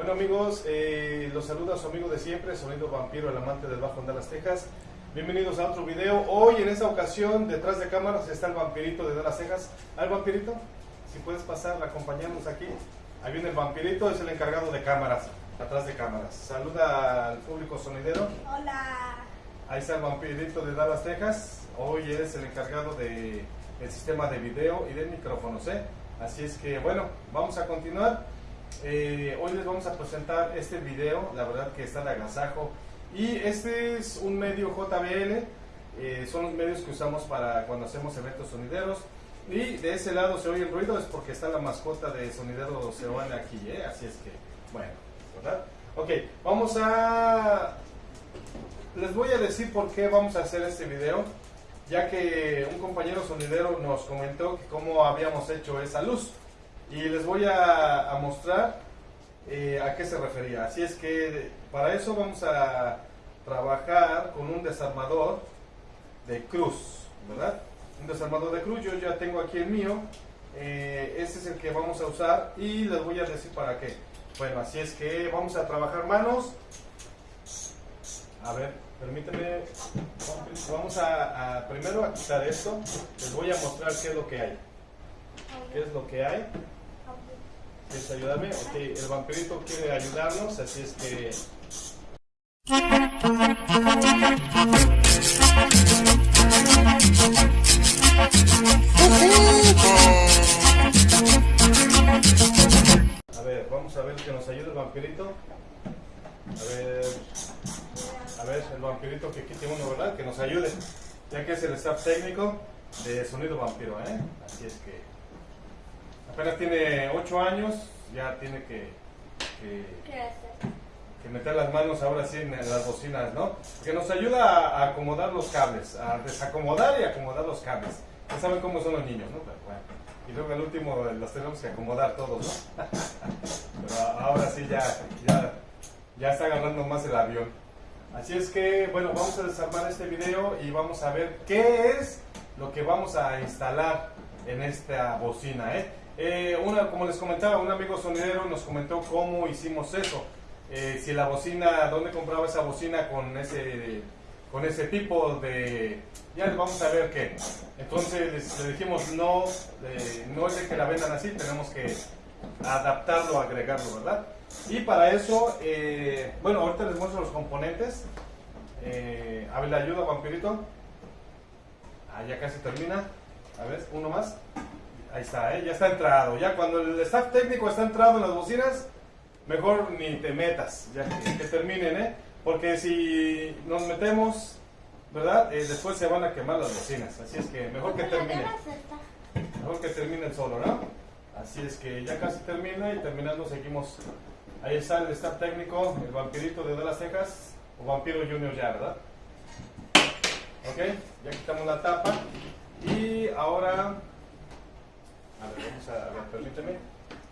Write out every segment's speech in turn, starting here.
Bueno amigos, eh, los saluda su amigo de siempre, Sonido Vampiro, el amante del Bajo en Dallas, Texas. Bienvenidos a otro video. Hoy en esta ocasión, detrás de cámaras, está el vampirito de Dallas, Texas. ¿Al vampirito? Si puedes pasar, acompañarnos aquí. Ahí viene el vampirito, es el encargado de cámaras, atrás de cámaras. Saluda al público sonidero. Hola. Ahí está el vampirito de Dallas, Texas. Hoy es el encargado del el sistema de video y de micrófonos. ¿eh? Así es que, bueno, vamos a continuar. Eh, hoy les vamos a presentar este video, la verdad que está de agasajo. Y este es un medio JBL, eh, son los medios que usamos para cuando hacemos eventos sonideros. Y de ese lado se oye el ruido, es porque está la mascota de Sonidero Seoane aquí, ¿eh? así es que, bueno, ¿verdad? Ok, vamos a... Les voy a decir por qué vamos a hacer este video, ya que un compañero sonidero nos comentó que cómo habíamos hecho esa luz. Y les voy a, mostrar eh, a qué se refería. Así es que para eso vamos a trabajar con un desarmador de cruz, ¿verdad? Un desarmador de cruz, yo ya tengo aquí el mío, este es el que vamos a usar y les voy a decir para qué. Bueno, así es que vamos a trabajar manos. A ver, permíteme, vamos a, a primero a quitar esto, les voy a mostrar qué es lo que hay. ¿Qué es lo que hay? ¿Quieres ayudarme? Ok, el vampirito quiere ayudarnos, así es que... A ver, vamos a ver que nos ayude el vampirito. A ver, a ver, el vampirito que quite uno, ¿verdad? Que nos ayude, ya que es el staff técnico de Sonido Vampiro, ¿eh? Así es que apenas tiene 8 años, ya tiene que, que, que meter las manos ahora sí en las bocinas, ¿no? Que nos ayuda a acomodar los cables, a desacomodar y acomodar los cables. Ya saben cómo son los niños, ¿no? Pero bueno. Y luego al último los tenemos que acomodar todos, ¿no? Pero ahora sí ya, ya, ya está agarrando más el avión. Así es que, bueno, vamos a desarmar este video y vamos a ver qué es lo que vamos a instalar en esta bocina, ¿eh? Eh, una, como les comentaba, un amigo sonidero nos comentó cómo hicimos eso. Eh, si la bocina, dónde compraba esa bocina con ese, con ese tipo de... Ya vamos a ver qué. Entonces le dijimos, no, eh, no es de que la vendan así, tenemos que adaptarlo, agregarlo, ¿verdad? Y para eso, bueno, ahorita les muestro los componentes. A ver, ¿le ayuda, vampirito? Ah, ya casi termina. A ver, uno más. Ahí está, ¿eh? ya está entrado. Ya cuando el staff técnico está entrado en las bocinas, mejor ni te metas, ya que, que terminen, ¿eh? Porque si nos metemos, ¿verdad? Eh, después se van a quemar las bocinas. Así es que mejor que terminen. Mejor que terminen solo, ¿no? Así es que ya casi termina y terminando seguimos. Ahí está el staff técnico, el vampirito de Dallas, Texas, o vampiro junior ya, ¿verdad? Ok, ya quitamos la tapa y ahora, a ver, vamos a, a ver, permíteme,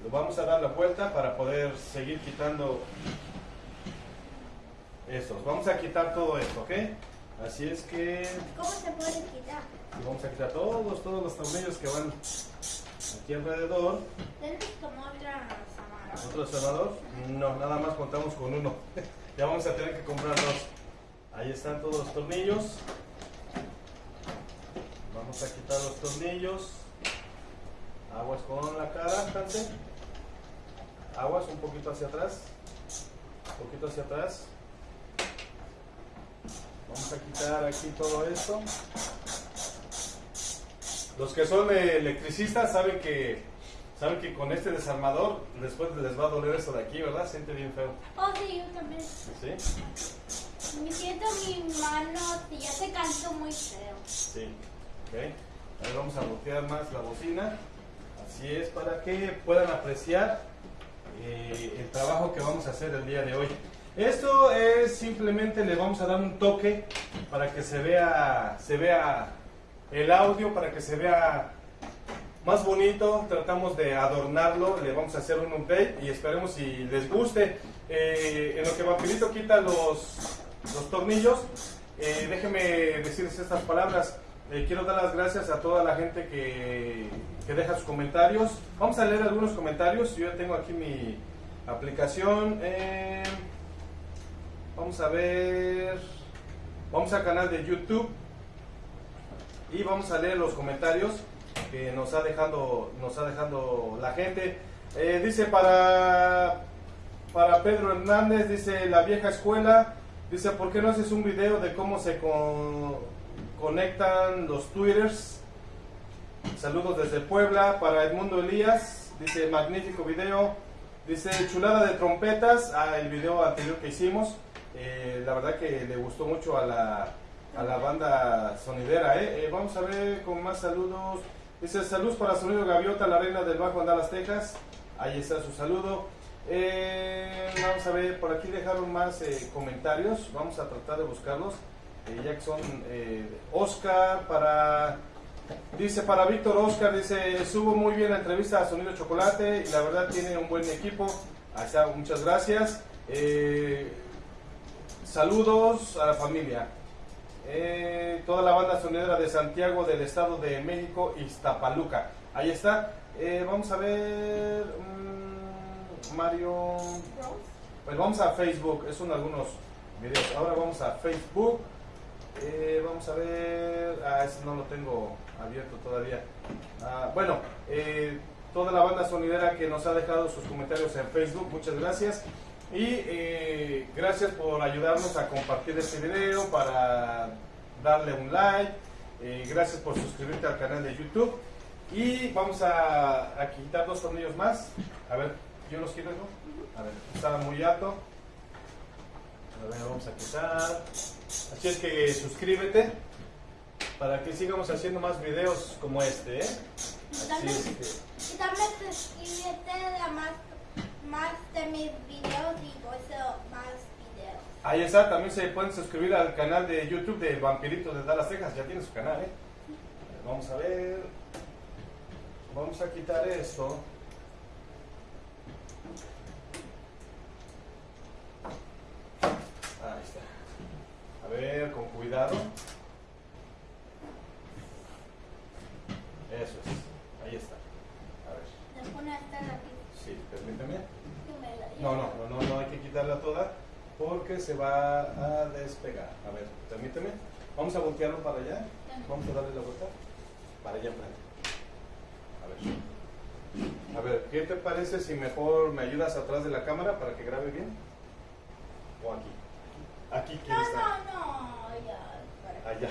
lo vamos a dar la vuelta para poder seguir quitando estos. Vamos a quitar todo esto, ¿ok? Así es que ¿Cómo se puede quitar? vamos a quitar todos, todos los tornillos que van aquí alrededor. ¿Tienes como otra? ¿Otro cerrador? No, nada más contamos con uno. ya vamos a tener que comprar dos. Ahí están todos los tornillos. Vamos a quitar los tornillos. Aguas con la cara, Hansen. Aguas un poquito hacia atrás. Un poquito hacia atrás. Vamos a quitar aquí todo esto. Los que son electricistas saben que saben que con este desarmador después les va a doler eso de aquí, ¿verdad? Siente bien feo. Oh, sí, yo también. ¿Sí? Me siento mi mano ya se cansó muy feo. Sí. Ok. Ahora vamos a voltear más la bocina. Así es, para que puedan apreciar eh, el trabajo que vamos a hacer el día de hoy. Esto es simplemente le vamos a dar un toque para que se vea, se vea el audio, para que se vea más bonito. Tratamos de adornarlo, le vamos a hacer un update y esperemos si les guste. Eh, en lo que Vampirito quita los, los tornillos, eh, déjenme decirles estas palabras. Eh, quiero dar las gracias a toda la gente que, que deja sus comentarios. Vamos a leer algunos comentarios. Yo tengo aquí mi, Aplicación. eh, vamos a ver. Vamos al canal de YouTube. Y vamos a leer los comentarios que nos ha dejando, nos ha dejando la gente. Eh, dice para, para Pedro Hernández, dice la vieja escuela. Dice, ¿por qué no haces un video de cómo se con- conectan los twitters? Saludos desde Puebla para Edmundo Elías. Dice, magnífico video. Dice, chulada de trompetas. Ah, el video anterior que hicimos. Eh, la verdad que le gustó mucho a la, a la banda sonidera. ¿eh? Eh, vamos a ver con más saludos. Dice, saludos para Sonido Gaviota, la reina del Bajo en Dallas, Texas. Ahí está su saludo. Eh, vamos a ver, por aquí dejaron más comentarios. Vamos a tratar de buscarlos. Eh, ya que son eh, Oscar para Dice para Víctor Oscar, dice, subo muy bien la entrevista a Sonido Chocolate y la verdad tiene un buen equipo. Ahí está, muchas gracias. Eh, saludos a la familia. Eh, toda la banda sonidera de Santiago del Estado de México, Iztapaluca. Ahí está. Eh, vamos a ver, mm, Mario. Pues vamos a Facebook, es son algunos videos. Ahora vamos a Facebook. Eh, vamos a ver. Ah, ese no lo tengo abierto todavía. Ah, bueno, eh, toda la banda sonidera que nos ha dejado sus comentarios en Facebook, muchas gracias. Y eh, gracias por ayudarnos a compartir este video, para darle un like. gracias por suscribirte al canal de YouTube. Y vamos a, quitar dos tornillos más. A ver, yo los quiero, ¿no? A ver, estaba muy alto. A ver, vamos a quitar. Así es que suscríbete para que sigamos haciendo más videos como este, ¿eh? Así También, es que- y también suscríbete a más, más de mis videos y por eso más videos. Ahí está, también se pueden suscribir al canal de YouTube de Vampirito de Dallas, Texas. Ya tiene su canal, ¿eh? Vamos a ver. Vamos a quitar esto. Ahí está. A ver, con cuidado. Eso es. Ahí está. A ver. Te pone esta aquí. Sí, permíteme. que me la- No, no, no, no, no hay que quitarla toda porque se va a despegar. A ver, permíteme. Vamos a voltearlo para allá. Vamos a darle la vuelta para allá enfrente. A ver. A ver, ¿qué te parece si mejor me ayudas atrás de la cámara para que grabe bien? ¿O aquí? Aquí No, quiere estar. no, no, ya. para- Allá.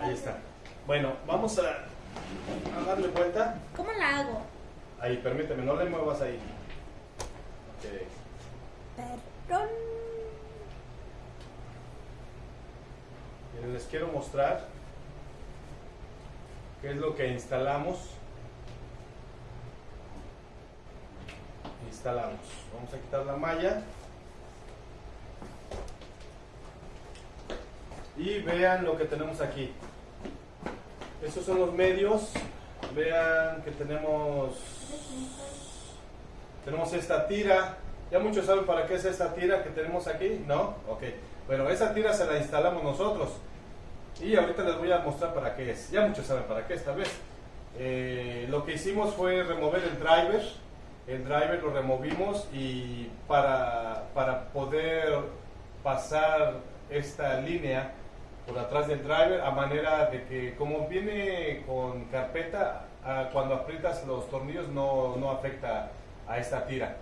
Ahí está. Bueno, vamos a, a darle vuelta. ¿Cómo la hago? Ahí, permíteme, no le muevas ahí. Ok. Perdón. Les quiero mostrar qué es lo que instalamos. Instalamos. Vamos a quitar la malla. Y vean lo que tenemos aquí. Estos son los medios. Vean que tenemos tenemos esta tira. Ya muchos saben para qué es esta tira que tenemos aquí, ¿no? Ok. Bueno, esa tira se la instalamos nosotros. Y ahorita les voy a mostrar para qué es. Ya muchos saben para qué esta vez. Eh, lo que hicimos fue remover el driver. El driver lo removimos y para, para poder pasar esta línea por atrás del driver a manera de que como viene con carpeta, cuando aprietas los tornillos no, no afecta a esta tira.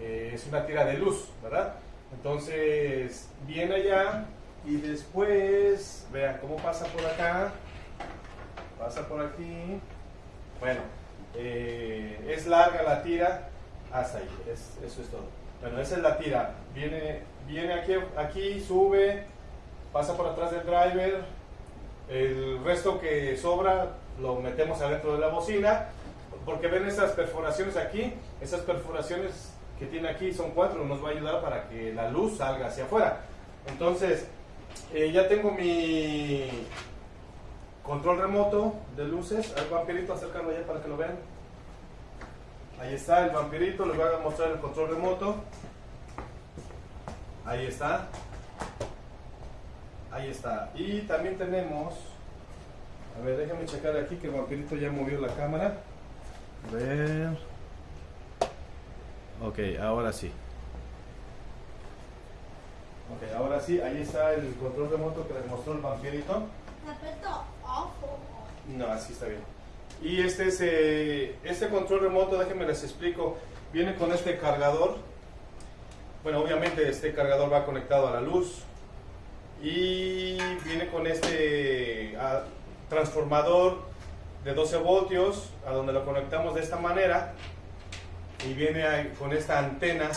Eh, es una tira de luz, ¿verdad? Entonces viene allá y después, vean cómo pasa por acá, pasa por aquí. Bueno, eh, es larga la tira hasta ahí, es- eso es todo. Bueno, esa es la tira. Viene, viene aquí, aquí, sube, pasa por atrás del driver. El resto que sobra lo metemos adentro de la bocina. Porque ven esas perforaciones aquí, esas perforaciones que tiene aquí son cuatro, nos va a ayudar para que la luz salga hacia afuera. Entonces, eh, ya tengo mi control remoto de luces. Al vampirito, acércalo allá para que lo vean. Ahí está el vampirito, les voy a mostrar el control remoto. Ahí está. Ahí está. Y también tenemos. A ver, déjame checar aquí que el vampirito ya movió la cámara. A ver. Ok, ahora sí. Ok, ahora sí, ahí está el control remoto que les mostró el vampirito. No, así está bien. Y este es eh, este control remoto, déjenme les explico. Viene con este cargador. Bueno, obviamente este cargador va conectado a la luz. Y viene con este ah, transformador de 12 voltios, a donde lo conectamos de esta manera. Y viene ahí con esta antena,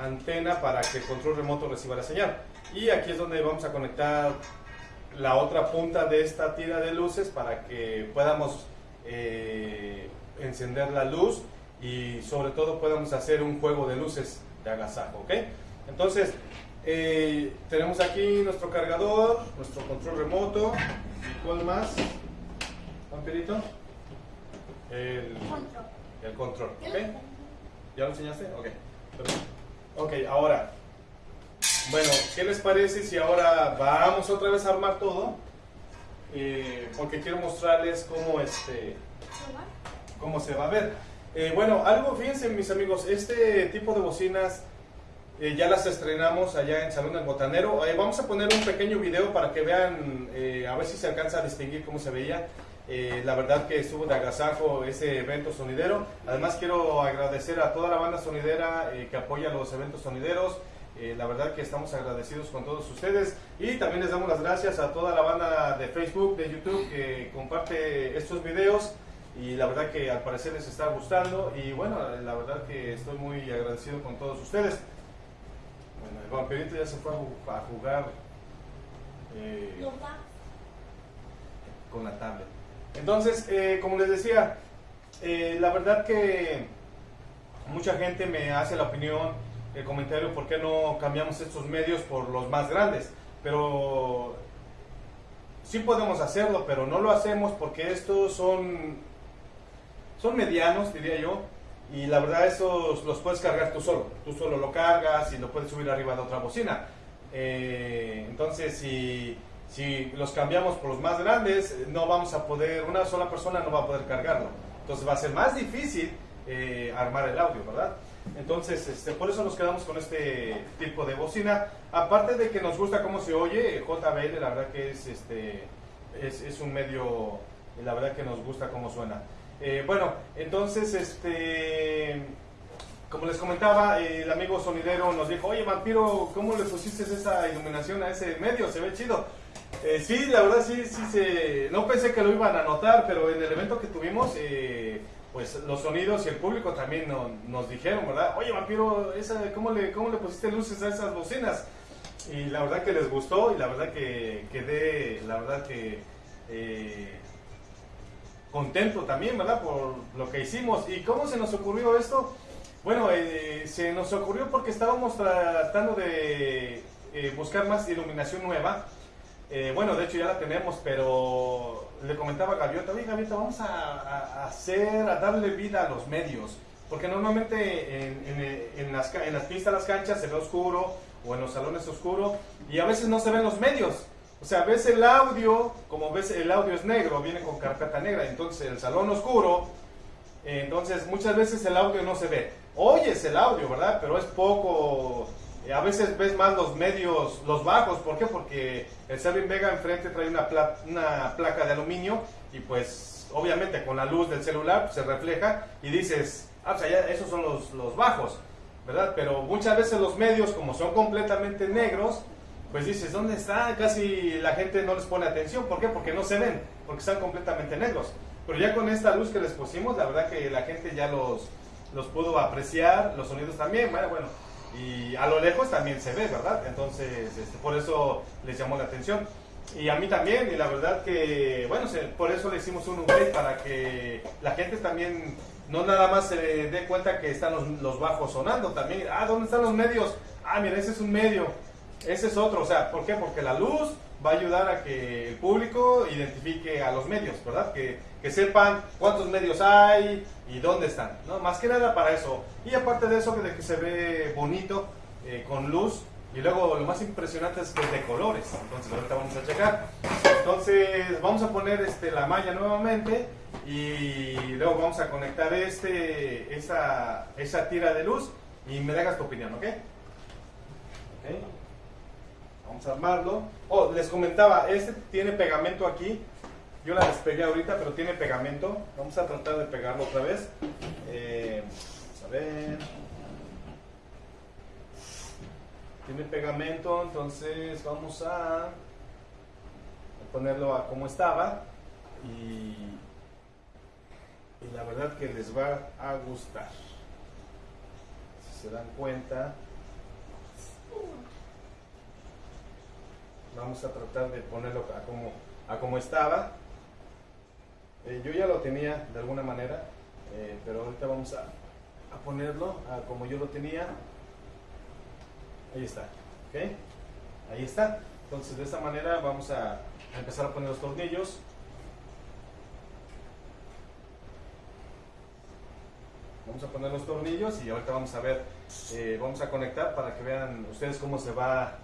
antena para que el control remoto reciba la señal. Y aquí es donde vamos a conectar la otra punta de esta tira de luces para que podamos eh, encender la luz y sobre todo podamos hacer un juego de luces de agasajo, ¿ok? Entonces, eh, tenemos aquí nuestro cargador, nuestro control remoto, ¿y cuál más? ¿Vampirito? El, control. el control, ¿ok? ¿Ya lo enseñaste? Ok. perfecto. Ok, ahora. Bueno, ¿qué les parece si ahora vamos otra vez a armar todo? Eh, porque quiero mostrarles cómo este cómo se va a ver. Eh, bueno, algo, fíjense mis amigos, este tipo de bocinas eh, ya las estrenamos allá en Salón del Botanero. Eh, vamos a poner un pequeño video para que vean, eh, a ver si se alcanza a distinguir cómo se veía. Eh, la verdad que estuvo de agasajo ese evento sonidero. Además quiero agradecer a toda la banda sonidera eh, que apoya los eventos sonideros. Eh, la verdad que estamos agradecidos con todos ustedes y también les damos las gracias a toda la banda de Facebook, de YouTube que comparte estos videos y la verdad que al parecer les está gustando y bueno, la verdad que estoy muy agradecido con todos ustedes. Bueno, el vampirito ya se fue a ju- a jugar eh, con la tablet. Entonces, eh, como les decía, eh, la verdad que mucha gente me hace la opinión, el comentario, ¿por qué no cambiamos estos medios por los más grandes? Pero sí podemos hacerlo, pero no lo hacemos porque estos son, son medianos, diría yo, y la verdad esos los puedes cargar tú solo. Tú solo lo cargas y lo puedes subir arriba de otra bocina. Eh, entonces, si, si los cambiamos por los más grandes, no vamos a poder, una sola persona no va a poder cargarlo. Entonces va a ser más difícil eh, armar el audio, ¿verdad? Entonces, este, por eso nos quedamos con este tipo de bocina. Aparte de que nos gusta cómo se oye, JBL, la verdad que es, este, es, es un medio, la verdad que nos gusta cómo suena. Eh, bueno, entonces, este, como les comentaba, el amigo sonidero nos dijo, oye, vampiro, ¿cómo le pusiste esa iluminación a ese medio? Se ve chido. Eh, sí, la verdad sí, sí se... No pensé que lo iban a notar, pero en el evento que tuvimos, eh, pues los sonidos y el público también no- nos dijeron, ¿verdad? Oye, vampiro, esa, ¿cómo, le, ¿cómo le pusiste luces a esas bocinas? Y la verdad que les gustó y la verdad que quedé, la verdad que... contento también, ¿verdad? Por lo que hicimos. ¿Y cómo se nos ocurrió esto? Bueno, eh, se nos ocurrió porque estábamos tratando de eh, buscar más iluminación nueva. Eh, bueno, de hecho ya la tenemos, pero le comentaba a Gaviota, oye Gaviota, vamos a, hacer, a darle vida a los medios. Porque normalmente en, en- en las, en las pistas, las canchas se ve oscuro o en los salones oscuro y a veces no se ven los medios. O sea, ves el audio, como ves el audio es negro, viene con carpeta negra, entonces el salón oscuro, entonces muchas veces el audio no se ve. Oyes el audio, ¿verdad? Pero es poco, eh, a veces ves más los medios, los bajos, ¿por qué? Porque el Servin Vega enfrente trae una, pla- una placa de aluminio y pues obviamente con la luz del celular se refleja y dices, ah, pues allá esos son los, los bajos, ¿verdad? Pero muchas veces los medios como son completamente negros, pues dices, ¿dónde está? Casi la gente no les pone atención. ¿Por qué? Porque no se ven, porque están completamente negros. Pero ya con esta luz que les pusimos, la verdad que la gente ya los, los pudo apreciar, los sonidos también, bueno, bueno. Y a lo lejos también se ve, ¿verdad? Entonces, este, por eso les llamó la atención. Y a mí también, y la verdad que, bueno, se- por eso le hicimos un upgrade para que la gente también no nada más se dé cuenta que están los, los bajos sonando, también, ah, ¿dónde están los medios? Ah, mira, ese es un medio, ese es otro, o sea, ¿por qué? Porque la luz va a ayudar a que el público identifique a los medios, ¿verdad? Que, que sepan cuántos medios hay y dónde están, ¿no? Más que nada para eso. Y aparte de eso, de que se ve bonito, eh, con luz, y luego lo más impresionante es que es de colores, entonces ahorita vamos a checar. Entonces vamos a poner este, la malla nuevamente y luego vamos a conectar este, esa, esa tira de luz y me dejas tu opinión, ¿ok? Ok. Vamos a armarlo. Oh, les comentaba, este tiene pegamento aquí. Yo la despegué ahorita, pero tiene pegamento. Vamos a tratar de pegarlo otra vez. Eh, vamos a ver. Tiene pegamento, entonces vamos a ponerlo a como estaba. Y, y la verdad que les va a gustar. Si se dan cuenta, vamos a tratar de ponerlo a como, a como estaba. Eh, yo ya lo tenía de alguna manera, eh, pero ahorita vamos a, a ponerlo a como yo lo tenía. Ahí está, ¿ok? Ahí está. Entonces de esta manera vamos a, empezar a poner los tornillos. Vamos a poner los tornillos y ahorita vamos a ver, eh, vamos a conectar para que vean ustedes cómo se va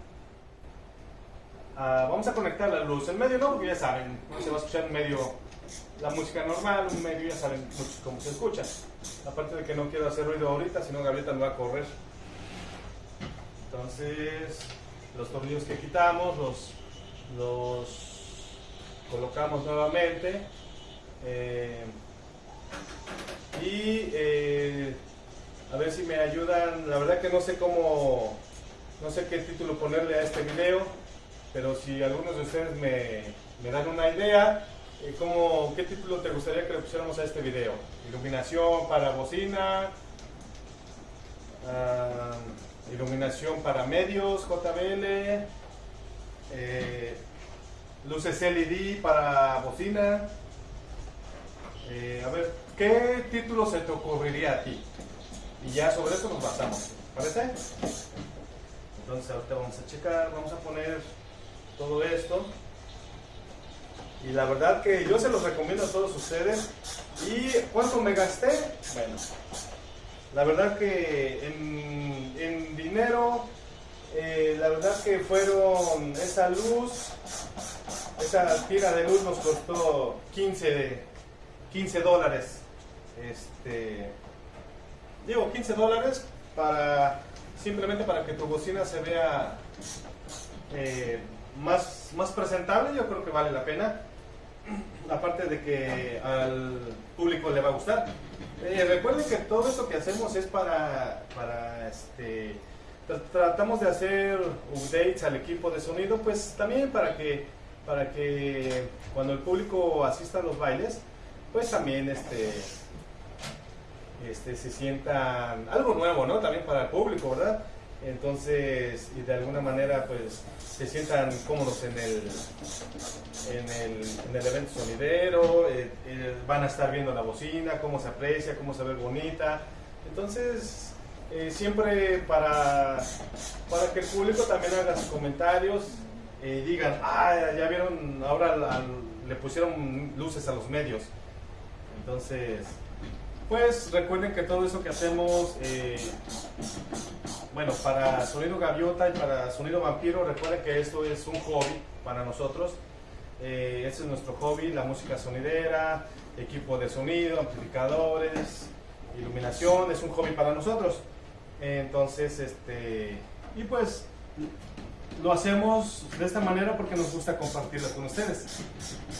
Ah, vamos a conectar la luz. En medio no, porque ya saben, se va a escuchar en medio la música normal, un medio ya saben cómo se escucha. Aparte de que no quiero hacer ruido ahorita, si no Gabrieta me va a correr. Entonces, los tornillos que quitamos, los, los colocamos nuevamente. Eh, y eh, a ver si me ayudan. La verdad que no sé cómo, no sé qué título ponerle a este video pero si algunos de ustedes me, dan una idea, eh, ¿cómo, ¿qué título te gustaría que le pusiéramos a este video? Iluminación para bocina, uh, iluminación para medios, JBL, eh, luces LED para bocina. Eh, a ver, ¿qué título se te ocurriría a ti? Y ya sobre eso nos basamos, ¿parece? Entonces ahorita vamos a checar, vamos a poner todo esto. Y la verdad que yo se los recomiendo a todos ustedes. ¿Y cuánto me gasté? Bueno, la verdad que en, dinero, eh, la verdad que fueron esa luz, esa tira de luz nos costó 15, 15 dólares. Este, digo 15 dólares para simplemente para que tu bocina se vea eh, más, más presentable, yo creo que vale la pena. Aparte de que al público le va a gustar. Eh, recuerden que todo esto que hacemos es para, para este, tratamos de hacer updates al equipo de sonido, pues también para que, para que cuando el público asista a los bailes, pues también este, este, se sientan algo nuevo, ¿no? También para el público, ¿verdad? Entonces, y de alguna manera, pues, se sientan cómodos en el, en el, en el evento sonidero, eh, eh, van a estar viendo la bocina, cómo se aprecia, cómo se ve bonita. Entonces, eh, siempre para, para que el público también haga sus comentarios y digan, ah, ya vieron, ahora le pusieron luces a los medios. Entonces, pues recuerden que todo eso que hacemos, bueno, para Sonido Gaviota y para Sonido Vampiro, recuerden que esto es un hobby para nosotros. Eh, ese es nuestro hobby, la música sonidera, equipo de sonido, amplificadores, iluminación, es un hobby para nosotros. Entonces, este, y pues lo hacemos de esta manera porque nos gusta compartirlo con ustedes.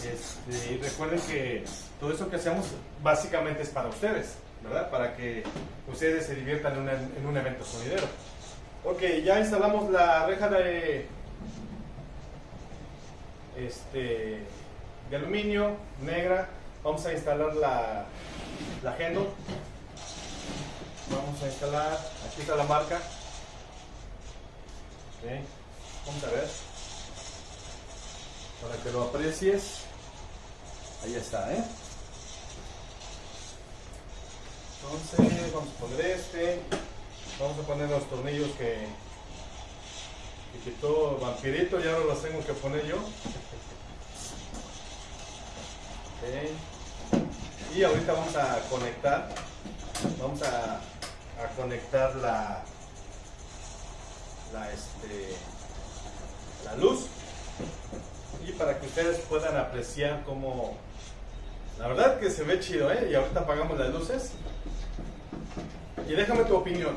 Este, recuerden que todo eso que hacemos básicamente es para ustedes, ¿verdad? Para que ustedes se diviertan en, un evento sonidero. Ok, ya instalamos la reja de, este, de aluminio negra. Vamos a instalar la, la. Vamos a instalar, aquí está la marca. Okay. Vamos a ver. Para que lo aprecies. Ahí está, ¿eh? Entonces, vamos a poner este. Vamos a poner los tornillos que, que quitó Vampirito y ahora los tengo que poner yo. Y ahorita vamos a conectar. Vamos a, a conectar la, la este la luz y para que ustedes puedan apreciar cómo, La verdad que se ve chido, ¿eh? Y ahorita apagamos las luces. Y déjame tu opinión.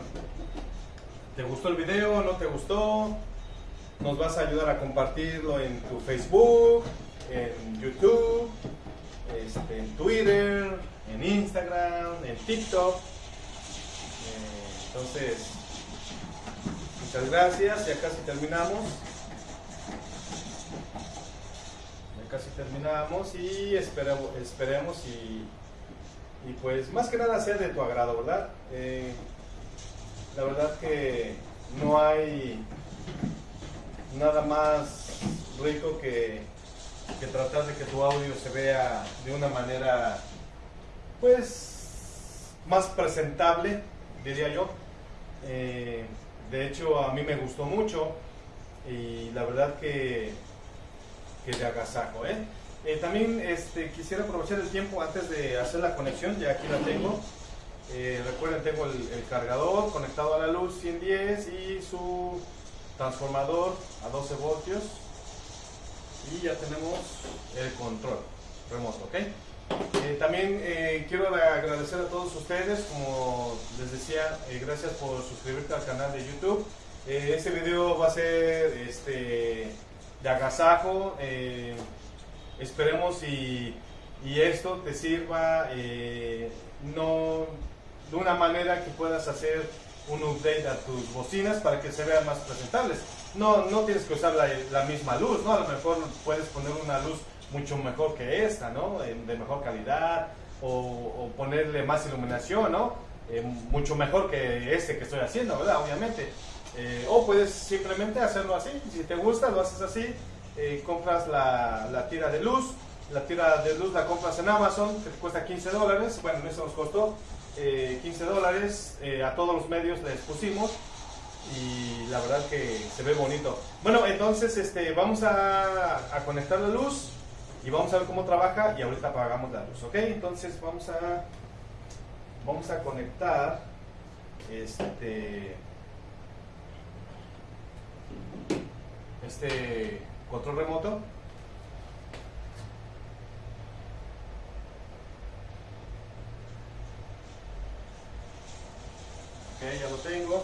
¿Te gustó el video? ¿No te gustó? Nos vas a ayudar a compartirlo en tu Facebook, en YouTube, este, en Twitter, en Instagram, en TikTok. Eh, entonces, muchas gracias. Ya casi terminamos. Casi terminamos y esperamos, esperemos y, y pues más que nada sea de tu agrado, ¿verdad? Eh, la verdad que no hay nada más rico que, que tratar de que tu audio se vea de una manera pues más presentable, diría yo. Eh, de hecho, a mí me gustó mucho y la verdad que, de agasajo. ¿eh? Eh, también este, quisiera aprovechar el tiempo antes de hacer la conexión, ya aquí la tengo. Eh, recuerden, tengo el, cargador conectado a la luz 110 y su transformador a 12 voltios y ya tenemos el control remoto, también quiero agradecer a todos ustedes, como les decía, gracias por suscribirte al canal de YouTube. Este video va a ser este, de agasajo, eh, esperemos y, y esto te sirva eh, no de una manera que puedas hacer un update a tus bocinas para que se vean más presentables. No, no tienes que usar la, misma luz, ¿no? A lo mejor puedes poner una luz mucho mejor que esta, ¿no? De mejor calidad o, o ponerle más iluminación, ¿no? Eh, mucho mejor que este que estoy haciendo, ¿verdad? Obviamente. Eh, o puedes simplemente hacerlo así, si te gusta lo haces así, eh, compras la, la tira de luz, la tira de luz la compras en Amazon, que te cuesta 15 dólares, bueno, eso nos costó eh, 15 dólares, eh, a todos los medios les pusimos. Y la verdad que se ve bonito. Bueno, entonces este, vamos a, a conectar la luz y vamos a ver cómo trabaja y ahorita apagamos la luz, ¿ok? Entonces vamos a vamos a conectar este este control remoto. Ok ya lo tengo.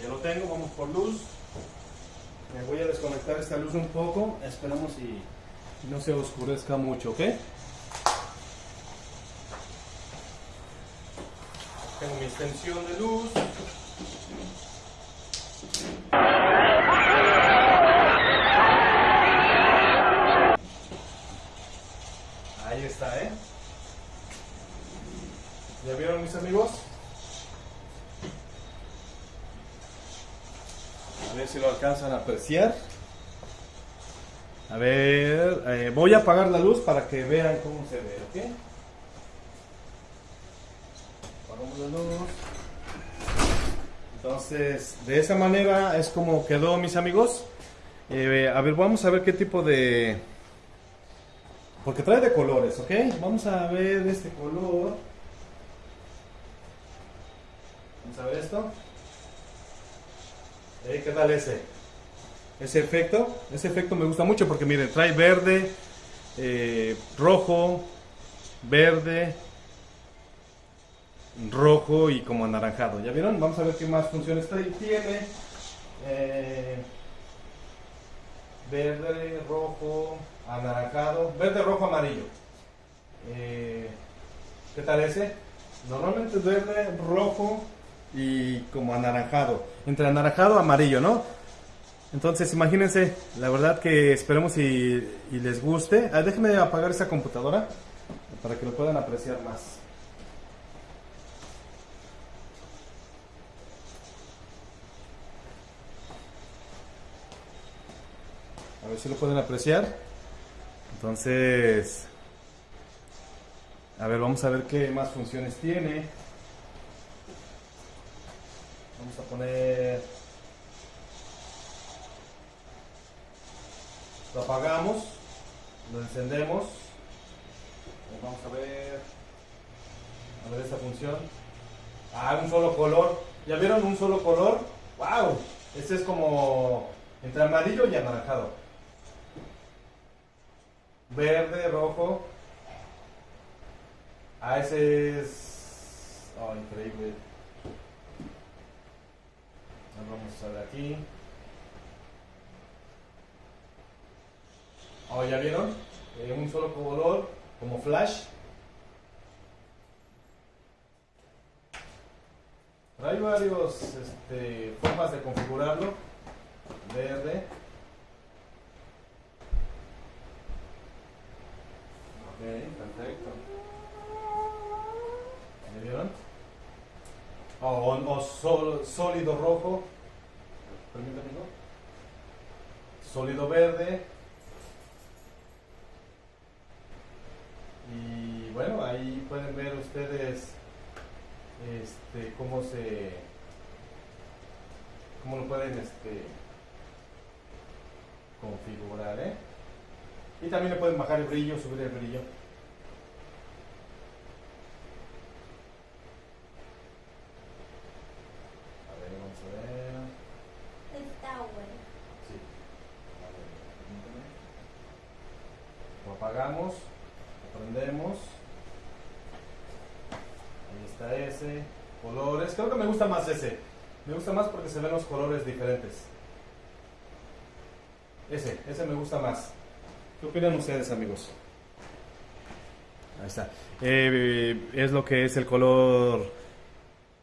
Ya lo tengo vamos por luz. Me voy a desconectar esta luz un poco esperamos y no se oscurezca mucho, ¿ok? Tengo mi extensión de luz. Ahí está, ¿eh? ¿Ya vieron mis amigos? A ver si lo alcanzan a apreciar. A ver, eh, voy a apagar la luz para que vean cómo se ve, ¿ok? Apagamos la luz. Entonces, de esa manera es como quedó, mis amigos. Eh, a ver, vamos a ver qué tipo de... Porque trae de colores, ¿ok? Vamos a ver este color. Vamos a ver esto. Eh, ¿Qué tal ese? Ese efecto, ese efecto me gusta mucho porque miren, trae verde, eh, rojo, verde, rojo y como anaranjado. ¿Ya vieron? Vamos a ver qué más funciones trae. Tiene eh, verde, rojo, anaranjado, verde, rojo, amarillo. Eh, ¿Qué tal ese? Normalmente es verde, rojo y como anaranjado. Entre anaranjado amarillo, ¿no? Entonces, imagínense, la verdad que esperemos y, les guste. Ah, déjenme apagar esa computadora para que lo puedan apreciar más. A ver si lo pueden apreciar. Entonces, a ver, vamos a ver qué más funciones tiene. Vamos a poner Lo apagamos, lo encendemos. Vamos a ver, a ver esta función. Ah, un solo color. ¿Ya vieron un solo color? ¡Wow! Este es como entre amarillo y anaranjado. Verde, rojo. Ah, ese es... Oh, increíble. Vamos a ver aquí. Oh, ¿ya vieron? Eh, un solo color, como flash. Hay varios este, formas de configurarlo. Verde. Ok, perfecto. ¿Ya vieron? O, o sol- sólido rojo. Permítame. Sólido verde. Y bueno, ahí pueden ver ustedes este cómo se cómo lo pueden este configurar ¿eh? y también le pueden bajar el brillo subir el brillo a ver vamos a ver Está bueno. lo apagamos lo prendemos Ahí está ese. Colores. Creo que me gusta más ese. Me gusta más porque se ven los colores diferentes. Ese, ese me gusta más. ¿Qué opinan ustedes, amigos? Ahí está. Eh, es lo que es el color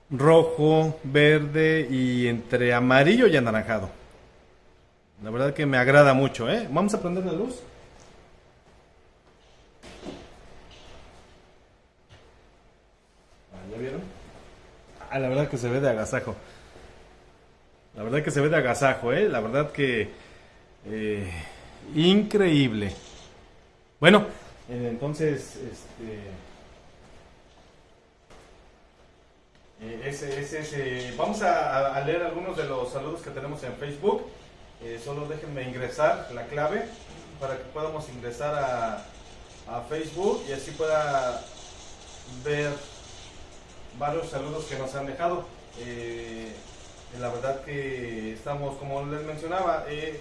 rojo, verde y entre amarillo y anaranjado. La verdad que me agrada mucho, ¿eh? Vamos a prender la luz. Ah, ¿Ya vieron? Ah, la verdad que se ve de agasajo. La verdad que se ve de agasajo, ¿eh? La verdad que... eh, increíble. Bueno, eh, entonces, este... eh, ese, ese, vamos a, leer algunos de los saludos que tenemos en Facebook. Solo déjenme ingresar la clave para que podamos ingresar a, a Facebook y así pueda ver varios saludos que nos han dejado. Eh, la verdad que estamos, como les mencionaba, eh,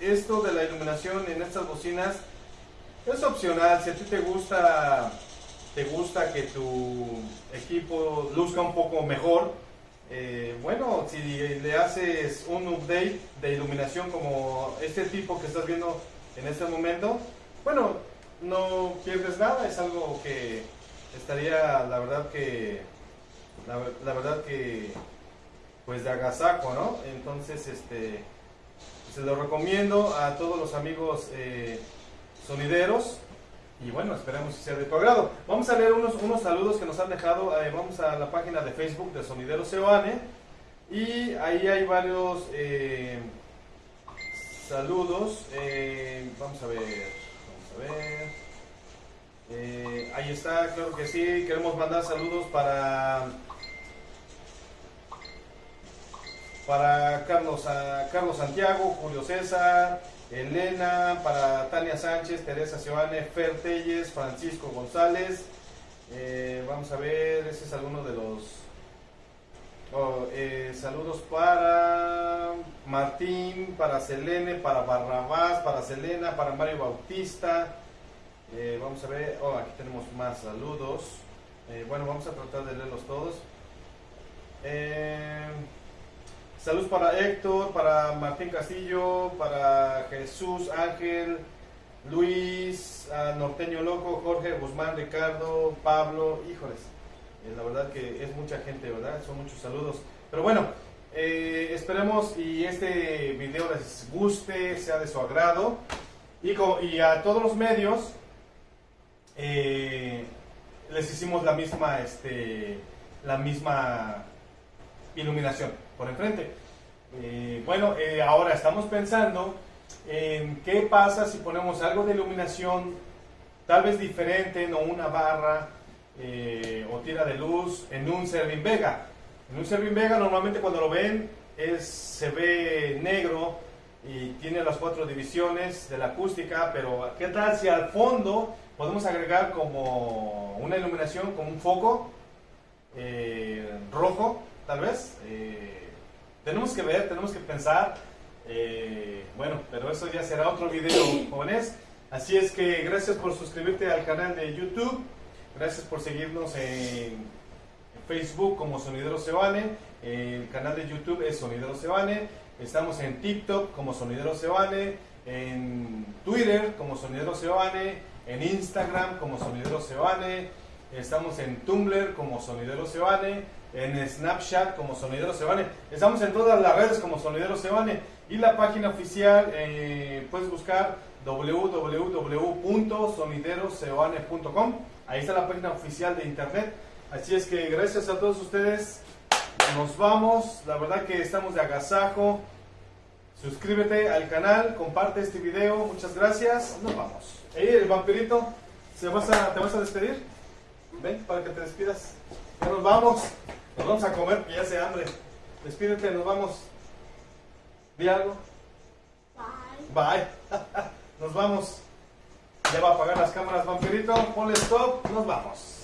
esto de la iluminación en estas bocinas es opcional. Si a ti te gusta, te gusta que tu equipo luzca un poco mejor, eh, bueno, si le haces un update de iluminación como este tipo que estás viendo en este momento, bueno, no pierdes nada, es algo que estaría, la verdad que, la, verdad que, pues de agasajo, ¿no? Entonces, este, se lo recomiendo a todos los amigos eh, sonideros y bueno, esperemos que sea de tu agrado. Vamos a leer unos, unos saludos que nos han dejado, eh, vamos a la página de Facebook de Sonideros Seoane y ahí hay varios eh, saludos, vamos a ver, vamos a ver. Ahí está, claro que sí. Queremos mandar saludos para para Carlos, Carlos Santiago, Julio César, Elena, para Tania Sánchez, Teresa Seoane, Fer Telles, Francisco González. Eh, vamos a ver, ese es alguno de los oh, eh, saludos para Martín, para Selene, para Barrabás, para Selena, para Mario Bautista. Eh, vamos a ver, oh, aquí tenemos más saludos. Bueno, vamos a tratar de leerlos todos. Eh, saludos para Héctor, para Martín Castillo, para Jesús Ángel, Luis, Norteño Loco, Jorge Guzmán, Ricardo, Pablo, híjoles. eh, la verdad que es mucha gente, ¿verdad? Son muchos saludos. Pero bueno, eh, esperemos y este video les guste, sea de su agrado. Y a todos los medios eh, les hicimos la misma, este, la misma iluminación por enfrente. Eh, bueno, eh, ahora estamos pensando en qué pasa si ponemos algo de iluminación tal vez diferente, no una barra eh, o tira de luz en un Servin Vega. En un Servin Vega normalmente cuando lo ven es, se ve negro y tiene las cuatro divisiones de la acústica, pero ¿qué tal si al fondo podemos agregar como una iluminación, como un foco? rojo, tal vez. Tenemos que ver, tenemos que pensar. eh, bueno, pero eso ya será otro video, jóvenes. Así es que gracias por suscribirte al canal de YouTube. Gracias por seguirnos en Facebook como Sonidero Sebane. El canal de YouTube es Sonidero Sebane. Estamos en TikTok como Sonidero Sebane. En Twitter como Sonidero Sebane. En Instagram como Sonidero Sebane. Estamos en Tumblr como Sonidero Sebane. En Snapchat como Sonidero Sebane. Estamos en todas las redes como Sonidero Sebane. Y la página oficial eh, puedes buscar www.soniderosebane.com. Ahí está la página oficial de internet. Así es que gracias a todos ustedes. Nos vamos. La verdad que estamos de agasajo. Suscríbete al canal, comparte este video. Muchas gracias. Nos vamos. El vampirito, ¿se vas a, ¿te vas a despedir? Ven para que te despidas. Ya nos vamos. Nos vamos a comer, que ya hace hambre. Despídete, nos vamos. Di algo. Bye. Bye. Nos vamos. Ya va a apagar las cámaras, vampirito. Ponle stop. Nos vamos.